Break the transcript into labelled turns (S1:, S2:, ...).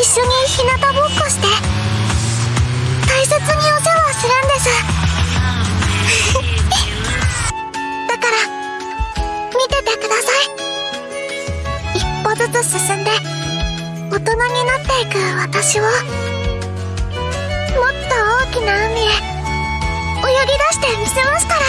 S1: 一緒に日向ぼっこして。大切にお世話するんです。だから見ててください。一歩ずつ進んで大人になっていく私を。もっと大きな海へ泳ぎ出してみせますか